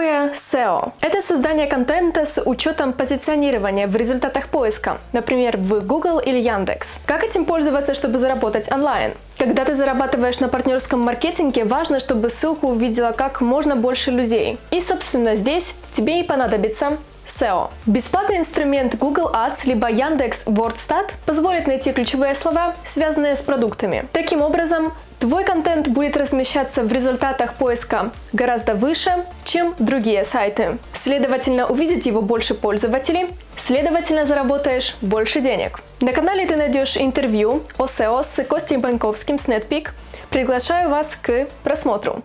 такое SEO? Это создание контента с учетом позиционирования в результатах поиска, например, в Google или Яндекс. Как этим пользоваться, чтобы заработать онлайн? Когда ты зарабатываешь на партнерском маркетинге, важно, чтобы ссылку увидела как можно больше людей. И, собственно, здесь тебе и понадобится SEO. Бесплатный инструмент Google Ads либо Яндекс WordStat позволит найти ключевые слова, связанные с продуктами. Таким образом, Твой контент будет размещаться в результатах поиска гораздо выше, чем другие сайты. Следовательно, увидит его больше пользователей, следовательно, заработаешь больше денег. На канале ты найдешь интервью о SEO с Костей Банковским с NetPeak. Приглашаю вас к просмотру.